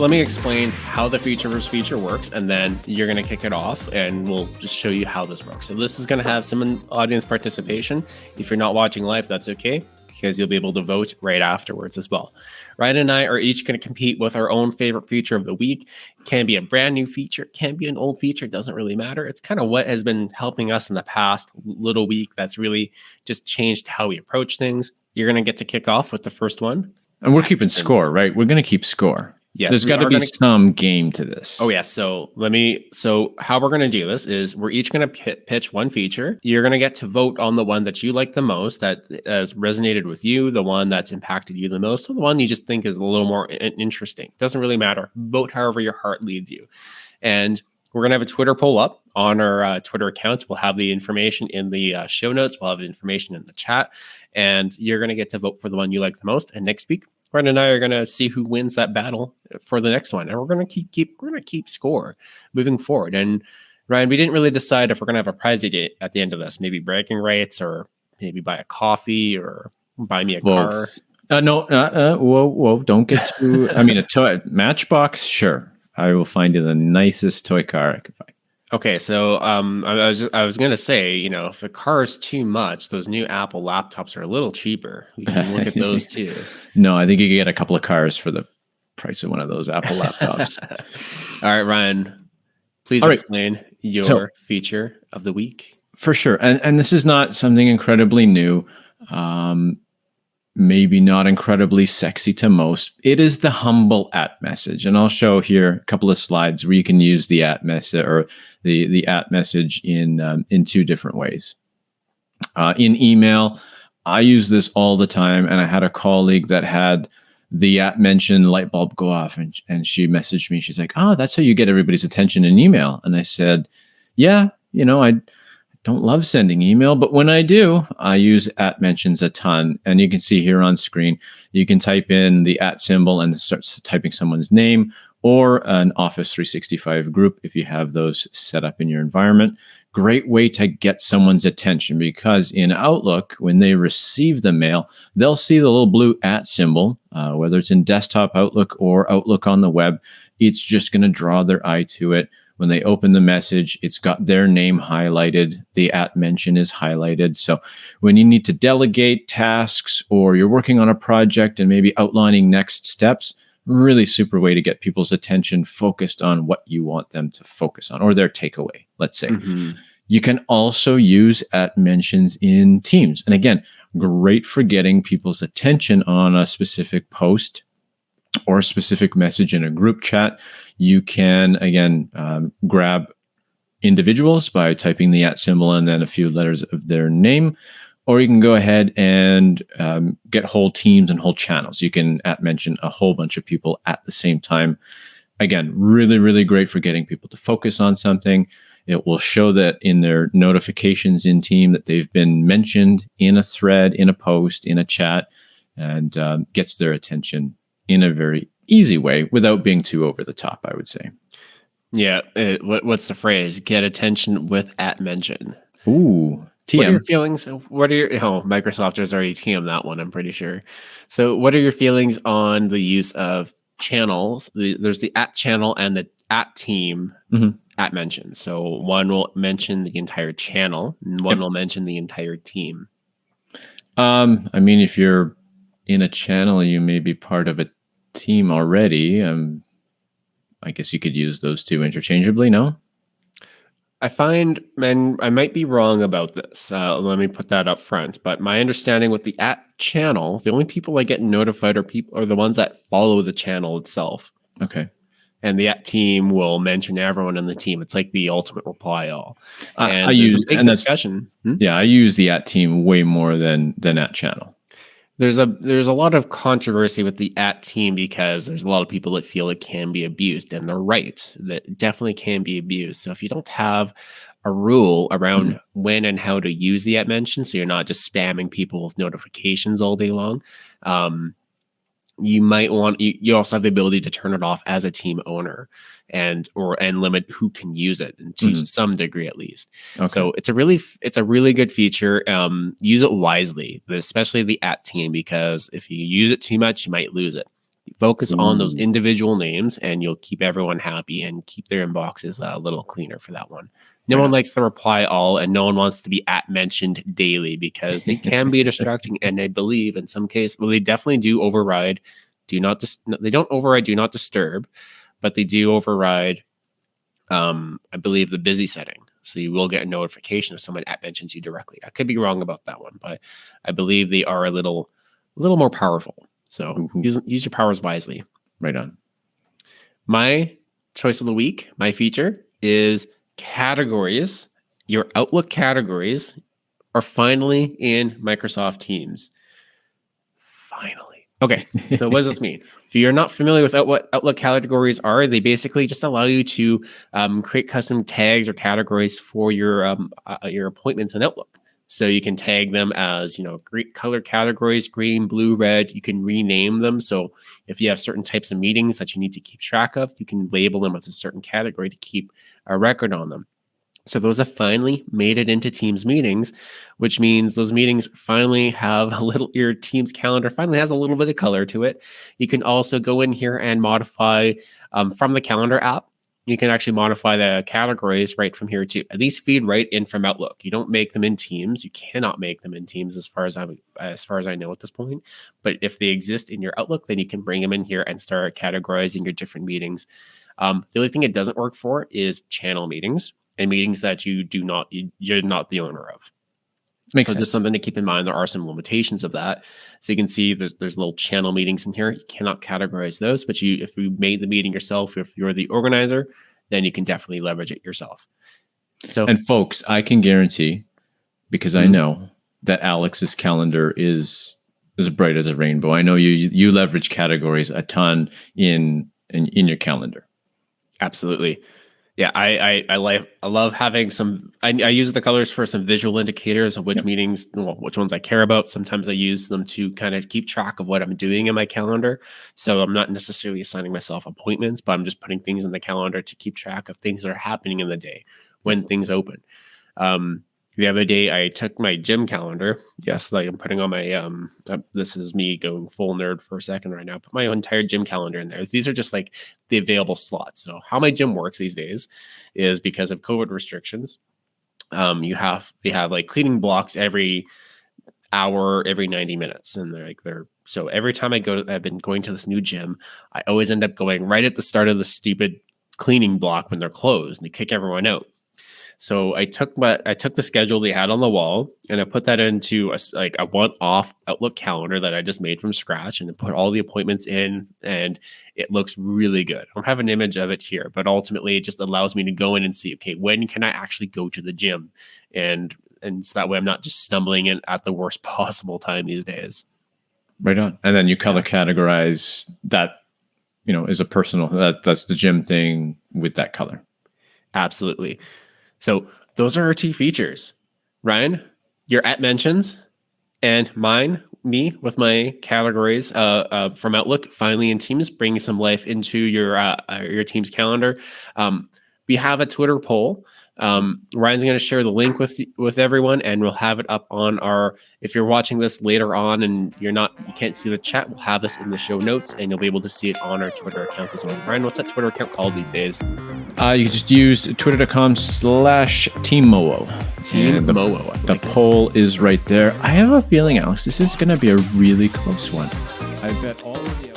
let me explain how the feature versus feature works, and then you're going to kick it off, and we'll just show you how this works. So this is going to have some audience participation. If you're not watching live, that's okay because you'll be able to vote right afterwards as well. Ryan and I are each going to compete with our own favorite feature of the week. It can be a brand new feature, can be an old feature, doesn't really matter. It's kind of what has been helping us in the past little week that's really just changed how we approach things. You're going to get to kick off with the first one. And we're keeping score, right? We're going to keep score. Yes, there's got to be gonna- some game to this. Oh yeah. So let me. So how we're gonna do this is we're each gonna pi pitch one feature. You're gonna get to vote on the one that you like the most, that has resonated with you, the one that's impacted you the most, or the one you just think is a little more interesting. Doesn't really matter. Vote however your heart leads you. And we're gonna have a Twitter poll up on our uh, Twitter account. We'll have the information in the uh, show notes. We'll have the information in the chat, and you're gonna get to vote for the one you like the most. And next week, Ryan and I are gonna see who wins that battle for the next one, and we're gonna keep keep we're gonna keep score moving forward. And Ryan, we didn't really decide if we're gonna have a prize at the at the end of this. Maybe bragging rights, or maybe buy a coffee, or buy me a car. Uh, no, uh, uh, whoa, whoa! Don't get too. I mean, a toy Matchbox, sure. I will find you the nicest toy car I can find. Okay, so um, I, I was I was gonna say, you know, if a car is too much, those new Apple laptops are a little cheaper. We can look at those too. No, I think you can get a couple of cars for the price of one of those Apple laptops. All right, Ryan, please All right. explain your So- feature of the week. for sure and and this is not something incredibly new um maybe not incredibly sexy to most it is the humble at message. And i'll show here a couple of slides where you can use the at message or the the at message in um, in two different ways. Uh, in email i use this all the time and i had a colleague that had the at mention light bulb go off and, and she messaged me. She's like oh that's how you get everybody's attention in email. And i said yeah you know i don't love sending email, but when I do, I use at mentions a ton. And you can see here on screen, you can type in the at symbol and start typing someone's name or an Office 365 group if you have those set up in your environment. Great way to get someone's attention because in Outlook, when they receive the mail, they'll see the little blue at symbol, uh, whether it's in desktop Outlook or Outlook on the web. It's just going to draw their eye to it when they open the message, it's got their name highlighted. The at mention is highlighted. So when you need to delegate tasks or you're working on a project and maybe outlining next steps, really super way to get people's attention focused on what you want them to focus on or their takeaway, let's say. Mhm. You can also use at mentions in Teams. And again, great for getting people's attention on a specific post or a specific message in a group chat. You can, again, um, grab individuals by typing the at symbol and then a few letters of their name. Or you can go ahead and um, get whole teams and whole channels. You can at mention a whole bunch of people at the same time. Again, really, really great for getting people to focus on something. It will show that in their notifications in team that they've been mentioned in a thread, in a post, in a chat, and um, gets their attention in a very easy way without being too over the top, I would say. Yeah. uh, what, what's the phrase? Get attention with at mention. Ooh, TM. What are your feelings? What are your oh Microsoft has already TM that one, I'm pretty sure. So what are your feelings on the use of channels? The, there's the at channel and the at team Mhm. at mention. So one will mention the entire channel and one Yep. will mention the entire team. Um, I mean, if you're in a channel, you may be part of a team already. Um, I guess you could use those two interchangeably. No. I find, and I might be wrong about this. Uh, let me put that up front. But my understanding with the at channel, the only people that get notified are people are the ones that follow the channel itself. Okay. and the at team will mention everyone in the team. It's like the ultimate reply all. I, And I there's use a big and discussion. Hmm? yeah. I use the at team way more than than at channel. There's a there's a lot of controversy with the at team because there's a lot of people that feel it can be abused, and they're right. That definitely can be abused. So if you don't have a rule around when and how to use the at mention, so you're not just spamming people with notifications all day long, um, you might want you, you also have the ability to turn it off as a team owner and or and limit who can use it and to Mhm. some degree at least Okay. so it's a really it's a really good feature um use it wisely especially the at team because if you use it too much you might lose it Focus on those individual names, and you'll keep everyone happy and keep their inboxes uh, a little cleaner for that one. No Right one likes the reply all, and no one wants to be at mentioned daily because they can be distracting. And I believe in some case, well, they definitely do override. Do not dis- they don't override. Do not disturb, but they do override. Um, I believe the busy setting, so you will get a notification if someone at mentions you directly. I could be wrong about that one, but I believe they are a little, a little more powerful. So use use your powers wisely. Right on. My choice of the week, my feature is categories. Your Outlook categories are finally in Microsoft Teams. Finally. Okay. So what does this mean? If you're not familiar with out- what Outlook categories are, they basically just allow you to um, create custom tags or categories for your um, uh, your appointments in Outlook. So you can tag them as you know great color categories, green, blue, red. You can rename them. So if you have certain types of meetings that you need to keep track of, you can label them as a certain category to keep a record on them. So those have finally made it into Teams meetings, which means those meetings finally have a little your Teams calendar finally has a little bit of color to it. You can also go in here and modify um, from the calendar app. You can actually modify the categories right from here too. These feed right in from Outlook. You don't make them in Teams. You cannot make them in Teams as far as I as far as I know at this point. But if they exist in your Outlook, then you can bring them in here and start categorizing your different meetings. Um, the only thing it doesn't work for is channel meetings and meetings that you do not you, you're not the owner of. Makes so sense. just something to keep in mind. There are some limitations of that. So you can see there's, there's little channel meetings in here. You cannot categorize those, but you if you made the meeting yourself, if you're the organizer, then you can definitely leverage it yourself. So And folks, I can guarantee, because I Mhm. know that Alex's calendar is as bright as a rainbow. I know you you leverage categories a ton in in, in your calendar. Absolutely. Yeah, I I, I like I love having some. I, I use the colors for some visual indicators of which Yep. meetings, well, which ones I care about. Sometimes I use them to kind of keep track of what I'm doing in my calendar. So I'm not necessarily assigning myself appointments, but I'm just putting things in the calendar to keep track of things that are happening in the day when things open. Um, the other day, I took my gym calendar. Yes, like I'm putting on my um. this is me going full nerd for a second right now. Put my entire gym calendar in there. These are just like the available slots. So how my gym works these days is because of COVID restrictions. Um, you have they have like cleaning blocks every hour, every 90 minutes. And they're like they're so every time I go to I've been going to this new gym, I always end up going right at the start of the stupid cleaning block when they're closed and they kick everyone out. So I took my I took the schedule they had on the wall and I put that into a like a one-off Outlook calendar that I just made from scratch and put all the appointments in and it looks really good. I don't have an image of it here, but ultimately it just allows me to go in and see okay, when can I actually go to the gym? And and so that way I'm not just stumbling in at the worst possible time these days. Right on. And then you color categorize that, you know, is a personal that that's the gym thing with that color. Absolutely. So those are our two features. Ryan, your at mentions and mine, me with my categories uh, uh, from Outlook, finally in Teams, bringing some life into your uh, uh, your Teams calendar. Um, we have a Twitter poll. Um, Ryan's going to share the link with with everyone, and we'll have it up on our. If you're watching this later on and you're not, you can't see the chat, we'll have this in the show notes, and you'll be able to see it on our Twitter account as well. Ryan, what's that Twitter account called these days? Uh, you can just use twitter.com slash teammoo. Team And the, Moo. I the it. poll is right there. I have a feeling, Alex, this is going to be a really close one. I bet all of the.